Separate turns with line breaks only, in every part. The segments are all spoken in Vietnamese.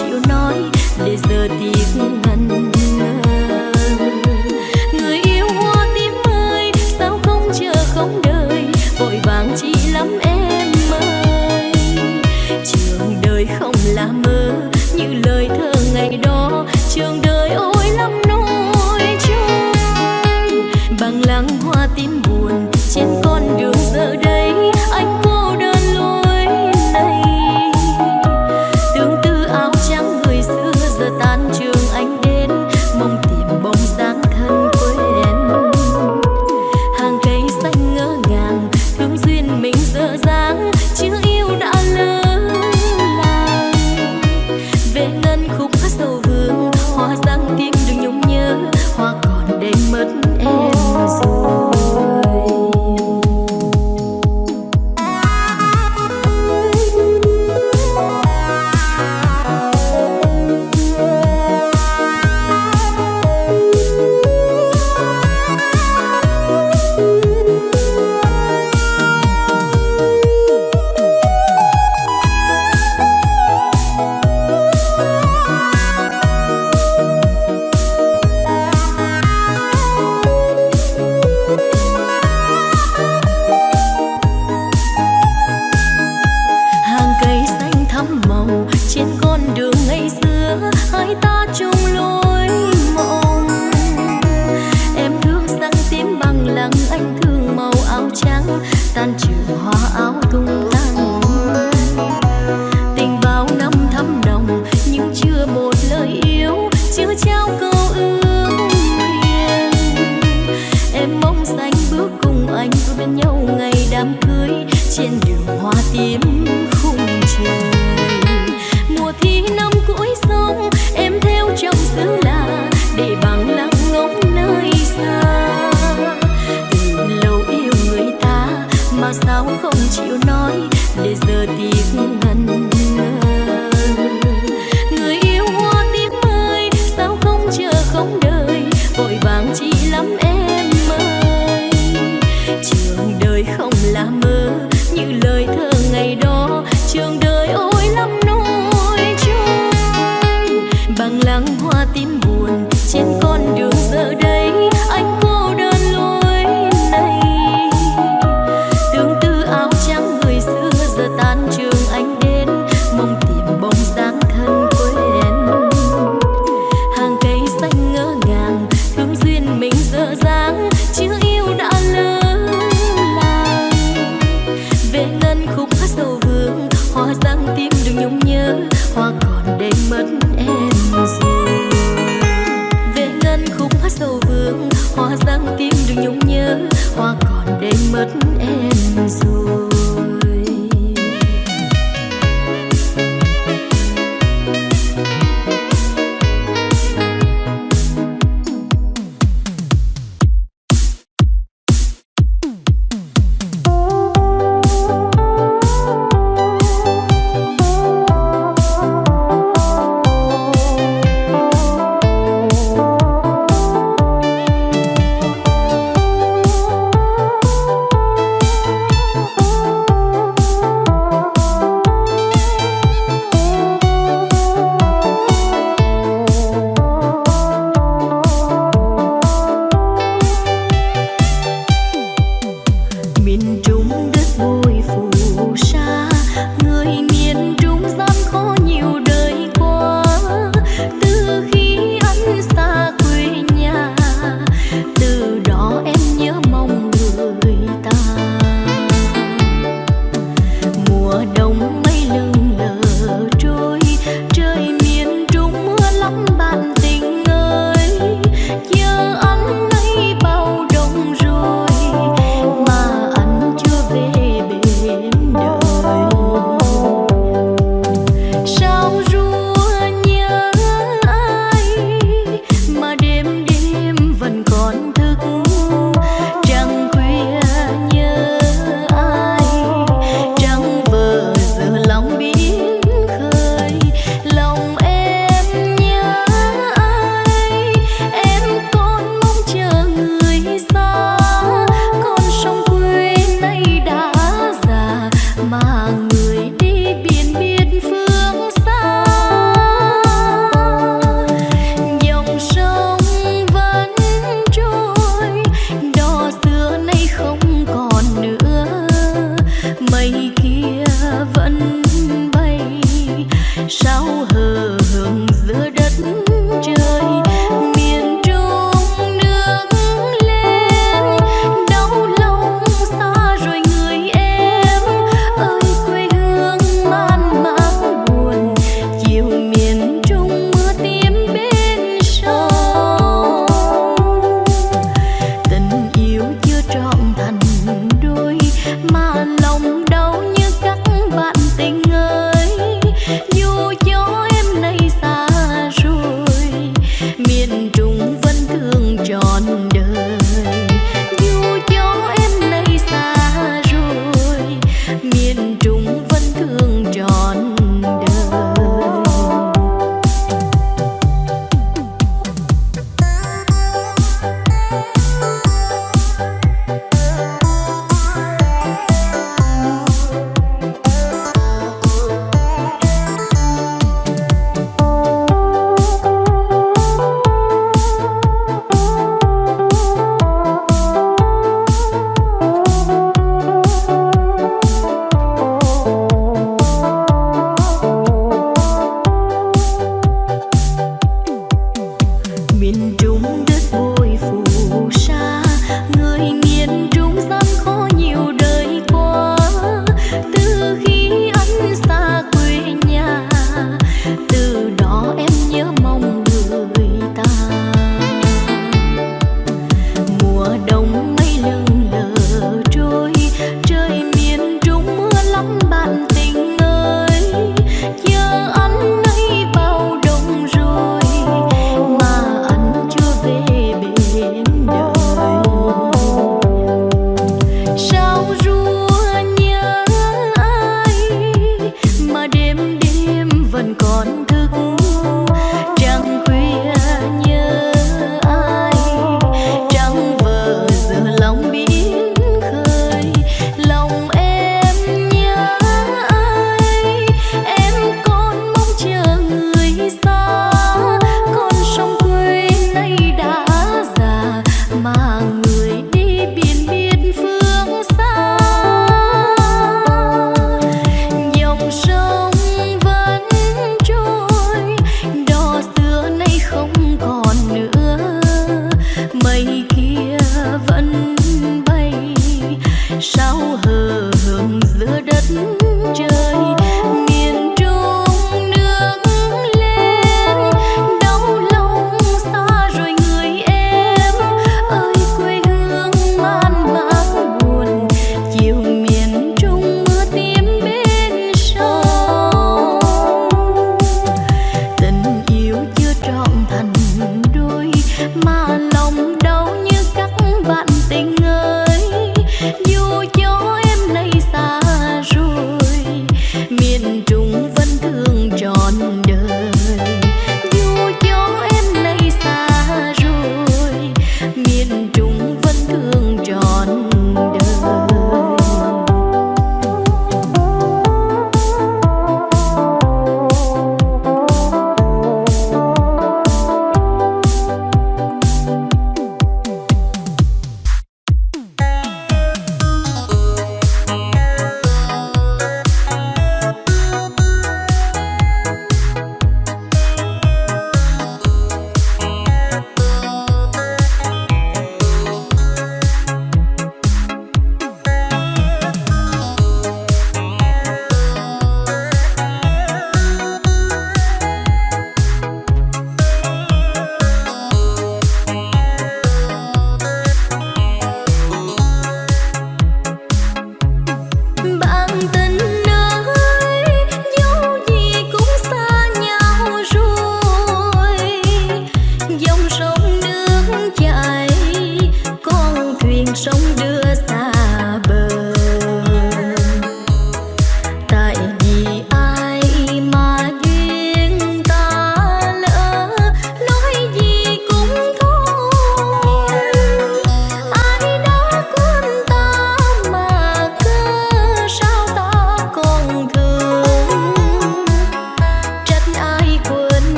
you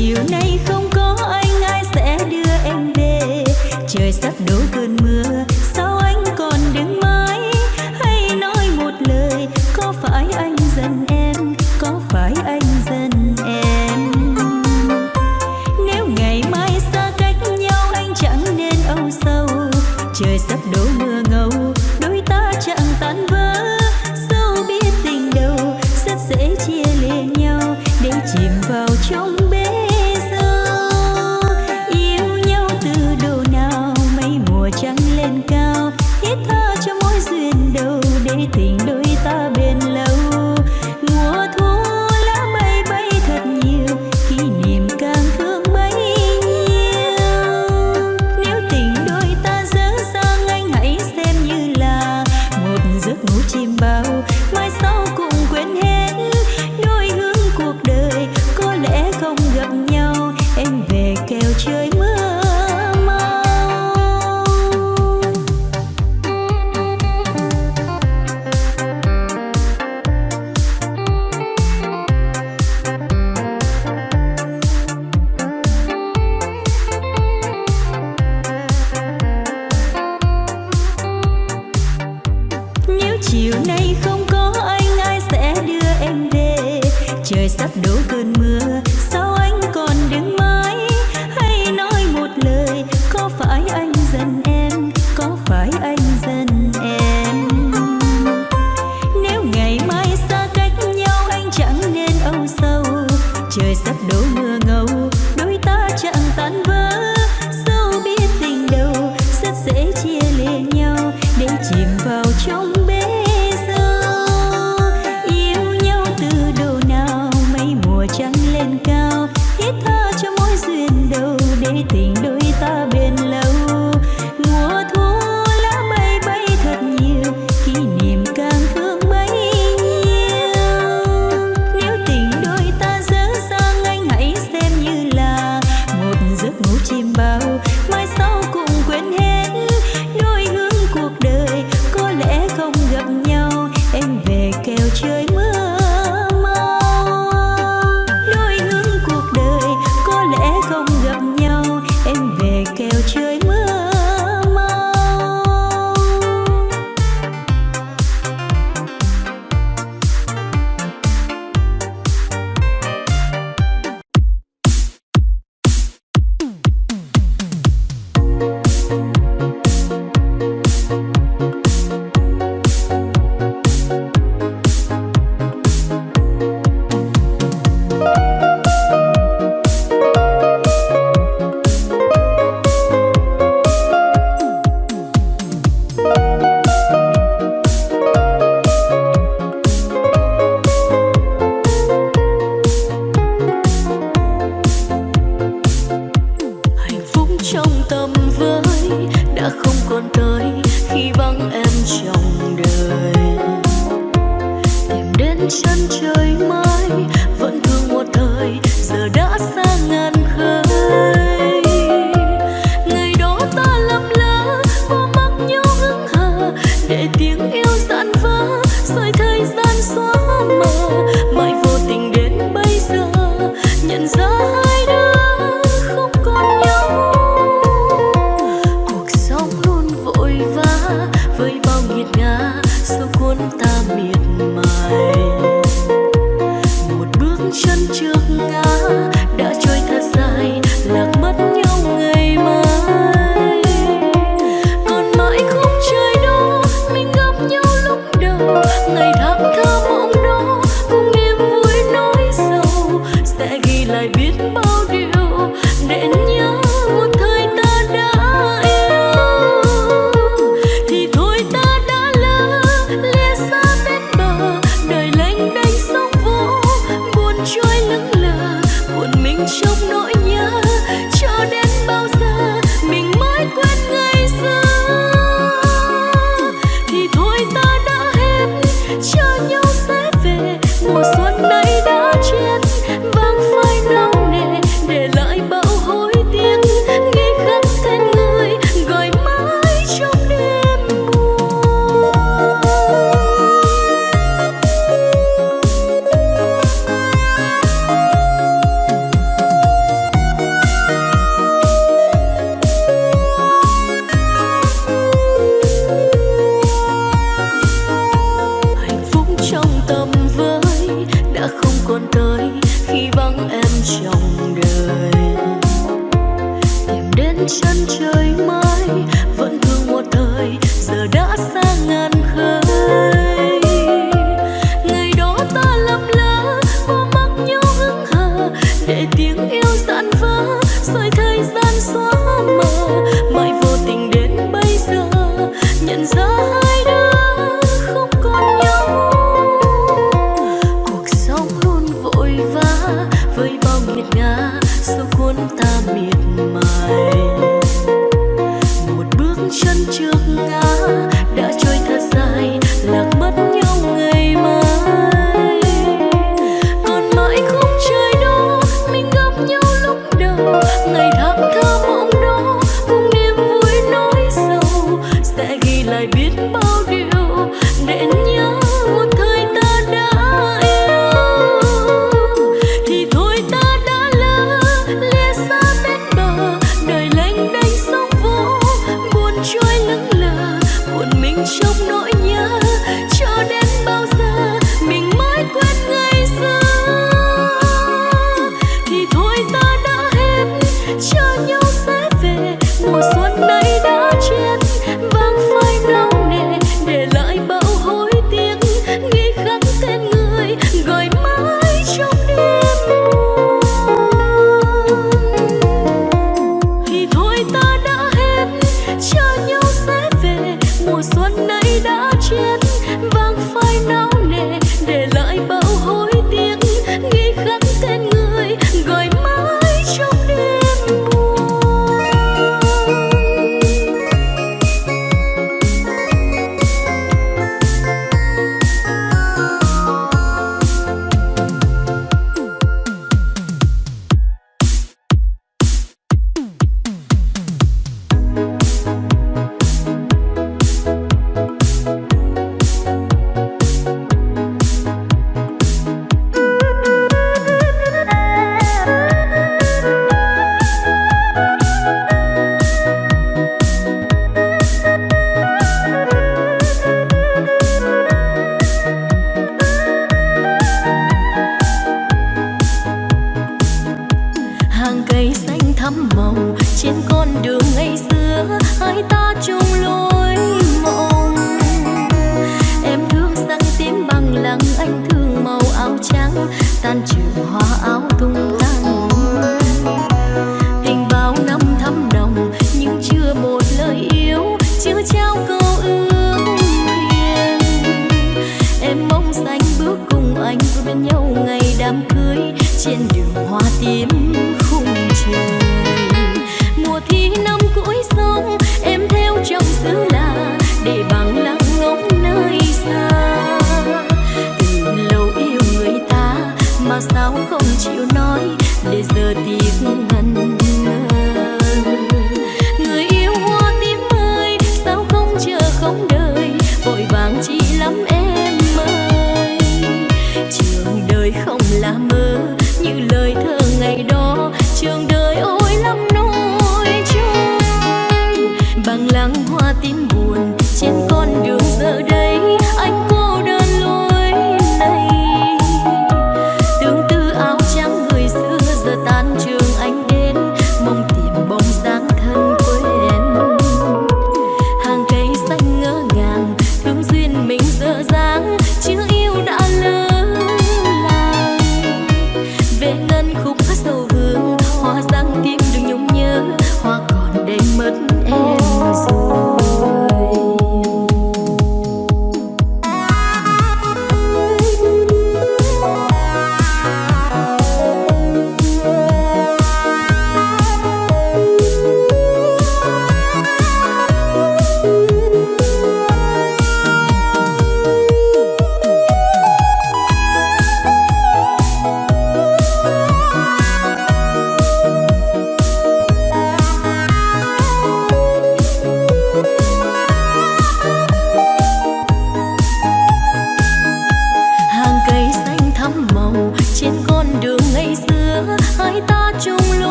mùa chiều nay không có anh, ai sẽ đưa em về? Trời sắp đổ cơn mưa.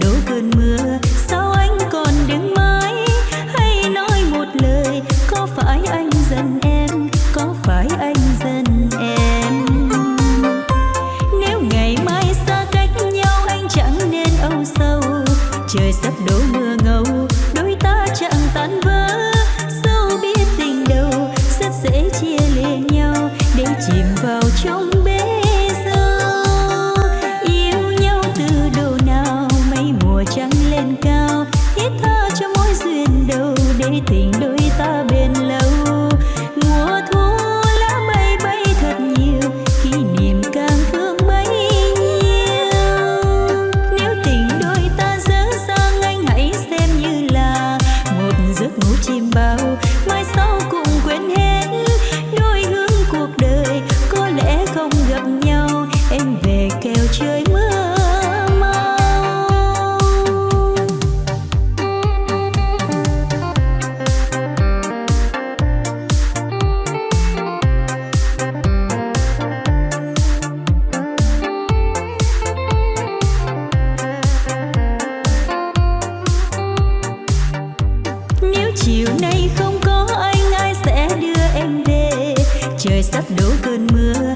Trời sắp đổ cơn mưa.